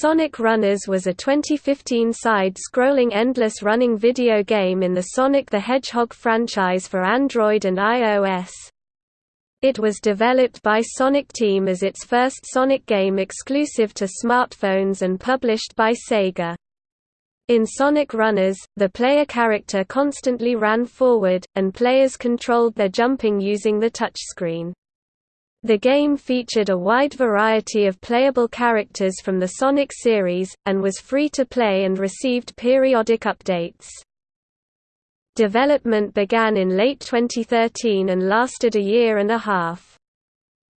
Sonic Runners was a 2015 side-scrolling endless running video game in the Sonic the Hedgehog franchise for Android and iOS. It was developed by Sonic Team as its first Sonic game exclusive to smartphones and published by Sega. In Sonic Runners, the player character constantly ran forward, and players controlled their jumping using the touchscreen. The game featured a wide variety of playable characters from the Sonic series, and was free to play and received periodic updates. Development began in late 2013 and lasted a year and a half.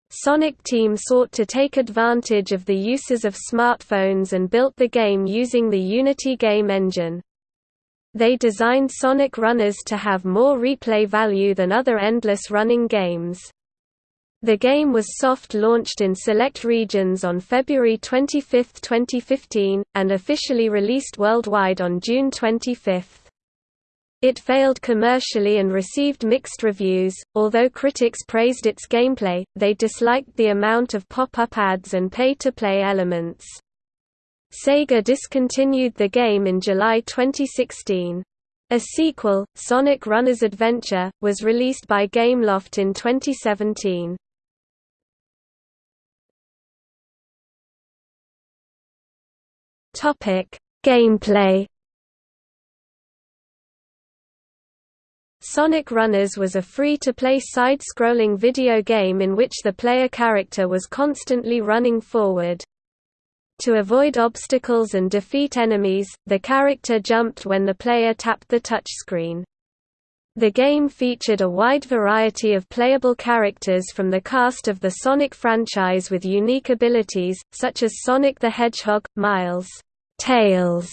Sonic Team sought to take advantage of the uses of smartphones and built the game using the Unity game engine. They designed Sonic Runners to have more replay value than other endless running games. The game was soft-launched in select regions on February 25, 2015, and officially released worldwide on June 25. It failed commercially and received mixed reviews, although critics praised its gameplay, they disliked the amount of pop-up ads and pay-to-play elements. Sega discontinued the game in July 2016. A sequel, Sonic Runners Adventure, was released by Gameloft in 2017. Topic: Gameplay. Sonic Runners was a free-to-play side-scrolling video game in which the player character was constantly running forward. To avoid obstacles and defeat enemies, the character jumped when the player tapped the touchscreen. The game featured a wide variety of playable characters from the cast of the Sonic franchise with unique abilities, such as Sonic the Hedgehog, Miles, Tails,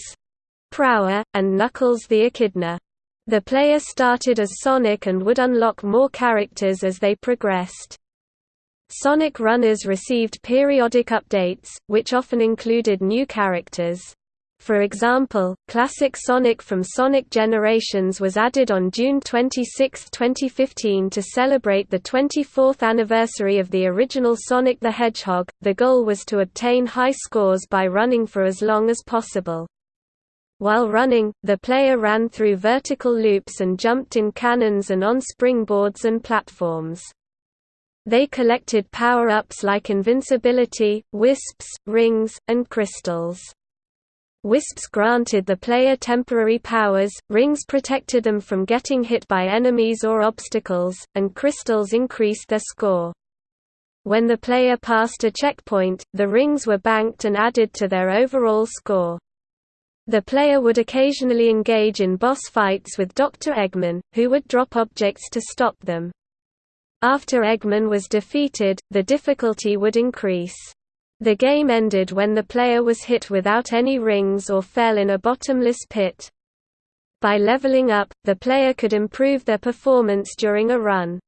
Prower, and Knuckles the Echidna. The player started as Sonic and would unlock more characters as they progressed. Sonic Runners received periodic updates, which often included new characters. For example, Classic Sonic from Sonic Generations was added on June 26, 2015 to celebrate the 24th anniversary of the original Sonic the Hedgehog. The goal was to obtain high scores by running for as long as possible. While running, the player ran through vertical loops and jumped in cannons and on springboards and platforms. They collected power-ups like invincibility, wisps, rings, and crystals. Wisps granted the player temporary powers, rings protected them from getting hit by enemies or obstacles, and crystals increased their score. When the player passed a checkpoint, the rings were banked and added to their overall score. The player would occasionally engage in boss fights with Dr. Eggman, who would drop objects to stop them. After Eggman was defeated, the difficulty would increase. The game ended when the player was hit without any rings or fell in a bottomless pit. By leveling up, the player could improve their performance during a run.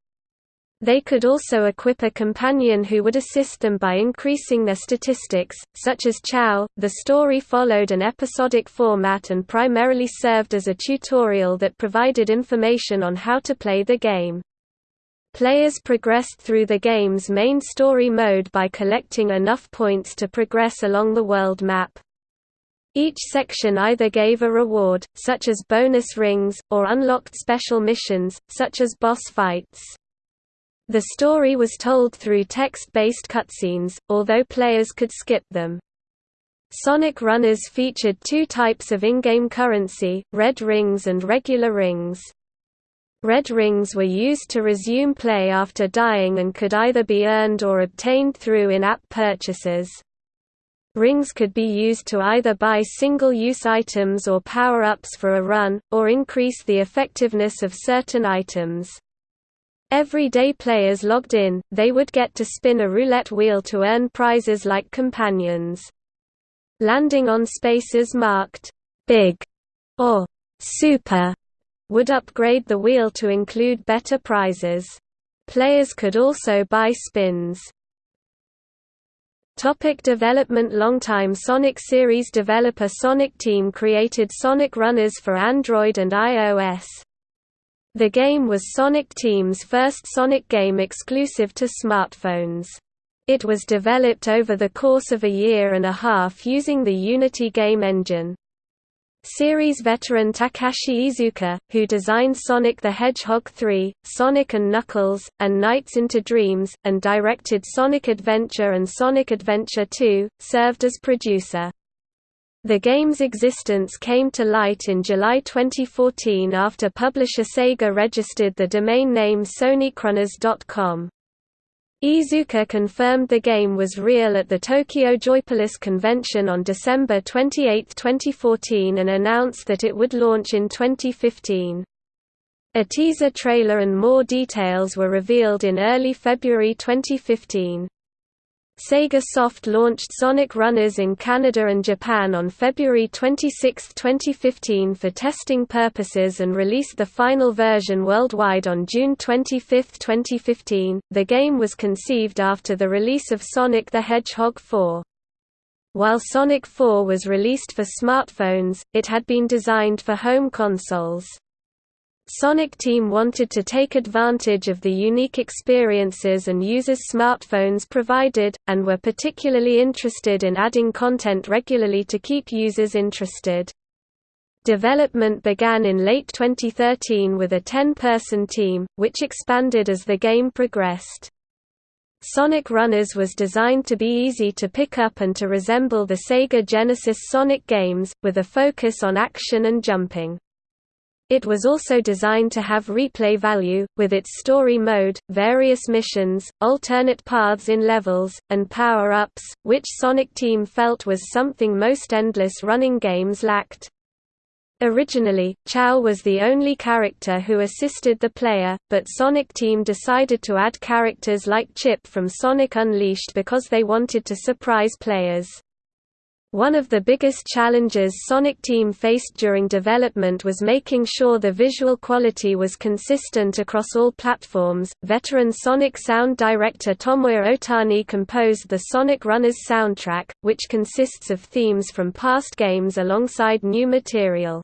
They could also equip a companion who would assist them by increasing their statistics, such as Chao. The story followed an episodic format and primarily served as a tutorial that provided information on how to play the game. Players progressed through the game's main story mode by collecting enough points to progress along the world map. Each section either gave a reward, such as bonus rings, or unlocked special missions, such as boss fights. The story was told through text-based cutscenes, although players could skip them. Sonic Runners featured two types of in-game currency, red rings and regular rings. Red rings were used to resume play after dying and could either be earned or obtained through in-app purchases. Rings could be used to either buy single-use items or power-ups for a run, or increase the effectiveness of certain items. Everyday players logged in, they would get to spin a roulette wheel to earn prizes like companions. Landing on spaces marked «big» or «super» would upgrade the wheel to include better prizes. Players could also buy spins. Topic development Longtime Sonic series developer Sonic Team created Sonic Runners for Android and iOS. The game was Sonic Team's first Sonic game exclusive to smartphones. It was developed over the course of a year and a half using the Unity game engine. Series veteran Takashi Iizuka, who designed Sonic the Hedgehog 3, Sonic and Knuckles, and Nights into Dreams, and directed Sonic Adventure and Sonic Adventure 2, served as producer. The game's existence came to light in July 2014 after publisher Sega registered the domain name SonicRunners.com. Iizuka confirmed the game was real at the Tokyo Joypolis convention on December 28, 2014 and announced that it would launch in 2015. A teaser trailer and more details were revealed in early February 2015. Sega Soft launched Sonic Runners in Canada and Japan on February 26, 2015 for testing purposes and released the final version worldwide on June 25, 2015. The game was conceived after the release of Sonic the Hedgehog 4. While Sonic 4 was released for smartphones, it had been designed for home consoles. Sonic Team wanted to take advantage of the unique experiences and users smartphones provided, and were particularly interested in adding content regularly to keep users interested. Development began in late 2013 with a 10-person team, which expanded as the game progressed. Sonic Runners was designed to be easy to pick up and to resemble the Sega Genesis Sonic games, with a focus on action and jumping. It was also designed to have replay value, with its story mode, various missions, alternate paths in levels, and power-ups, which Sonic Team felt was something most endless running games lacked. Originally, Chao was the only character who assisted the player, but Sonic Team decided to add characters like Chip from Sonic Unleashed because they wanted to surprise players. One of the biggest challenges Sonic Team faced during development was making sure the visual quality was consistent across all platforms. Veteran Sonic sound director Tomoya Otani composed the Sonic Runners soundtrack, which consists of themes from past games alongside new material.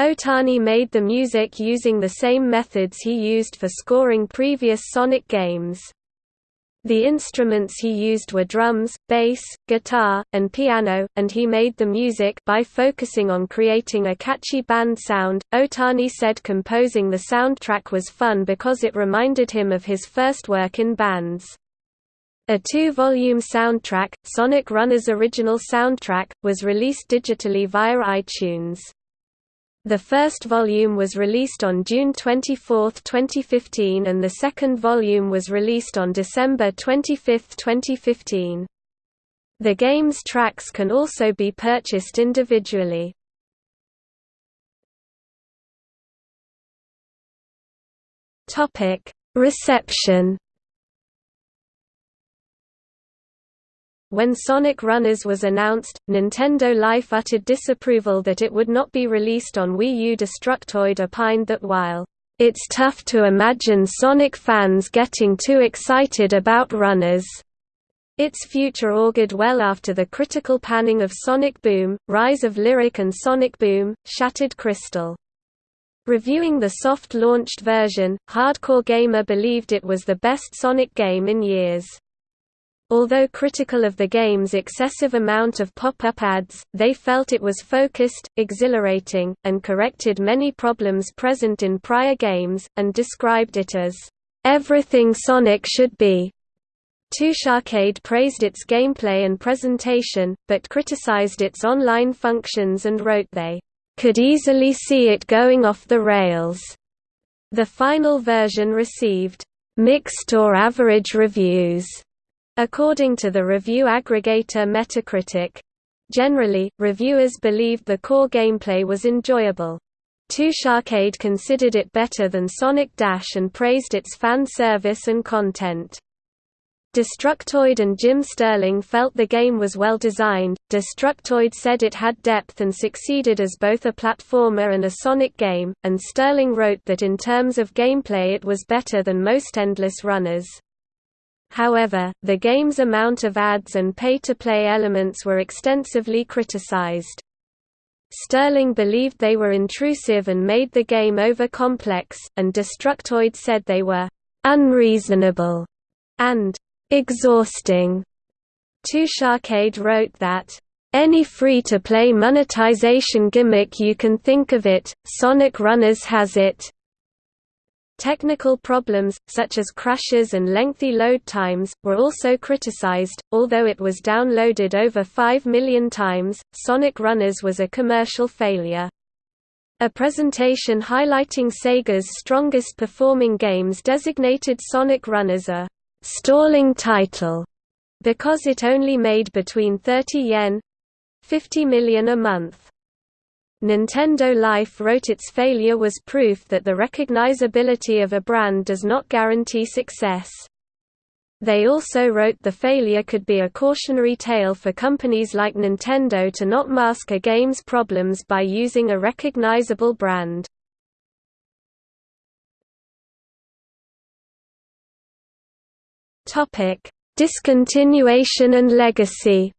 Otani made the music using the same methods he used for scoring previous Sonic games. The instruments he used were drums, bass, guitar, and piano, and he made the music by focusing on creating a catchy band sound. Otani said composing the soundtrack was fun because it reminded him of his first work in bands. A two-volume soundtrack, Sonic Runner's original soundtrack, was released digitally via iTunes. The first volume was released on June 24, 2015 and the second volume was released on December 25, 2015. The game's tracks can also be purchased individually. Reception When Sonic Runners was announced, Nintendo Life uttered disapproval that it would not be released on Wii U. Destructoid opined that while, "...it's tough to imagine Sonic fans getting too excited about Runners." Its future augured well after the critical panning of Sonic Boom, Rise of Lyric and Sonic Boom, Shattered Crystal. Reviewing the soft-launched version, Hardcore Gamer believed it was the best Sonic game in years. Although critical of the game's excessive amount of pop-up ads, they felt it was focused, exhilarating, and corrected many problems present in prior games, and described it as, "...everything Sonic should be." Arcade praised its gameplay and presentation, but criticized its online functions and wrote they, "...could easily see it going off the rails." The final version received, "...mixed or average reviews." According to the review aggregator Metacritic. Generally, reviewers believed the core gameplay was enjoyable. Arcade considered it better than Sonic Dash and praised its fan service and content. Destructoid and Jim Sterling felt the game was well designed. Destructoid said it had depth and succeeded as both a platformer and a Sonic game, and Sterling wrote that in terms of gameplay it was better than most Endless Runners. However, the game's amount of ads and pay-to-play elements were extensively criticized. Sterling believed they were intrusive and made the game over-complex, and Destructoid said they were «unreasonable» and exhausting. TouchArcade wrote that, "...any free-to-play monetization gimmick you can think of it, Sonic Runners has it." Technical problems, such as crashes and lengthy load times, were also criticized. Although it was downloaded over 5 million times, Sonic Runners was a commercial failure. A presentation highlighting Sega's strongest performing games designated Sonic Runners a stalling title because it only made between 30 yen 50 million a month. Nintendo Life wrote its failure was proof that the recognizability of a brand does not guarantee success. They also wrote the failure could be a cautionary tale for companies like Nintendo to not mask a game's problems by using a recognizable brand. Discontinuation and legacy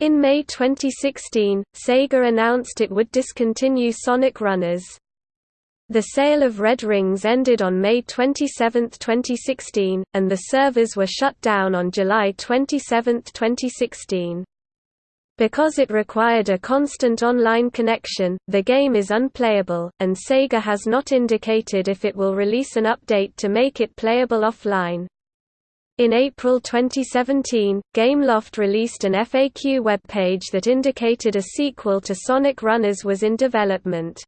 In May 2016, Sega announced it would discontinue Sonic Runners. The sale of Red Rings ended on May 27, 2016, and the servers were shut down on July 27, 2016. Because it required a constant online connection, the game is unplayable, and Sega has not indicated if it will release an update to make it playable offline. In April 2017, Gameloft released an FAQ webpage that indicated a sequel to Sonic Runners was in development.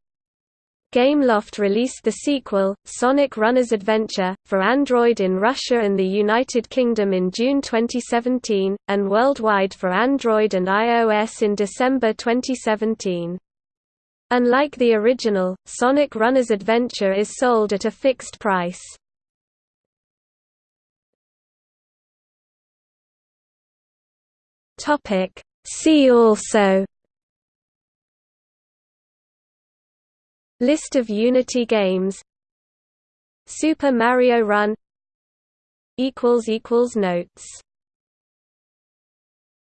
Gameloft released the sequel, Sonic Runners Adventure, for Android in Russia and the United Kingdom in June 2017, and worldwide for Android and iOS in December 2017. Unlike the original, Sonic Runners Adventure is sold at a fixed price. Topic See also List of Unity games Super Mario Run Notes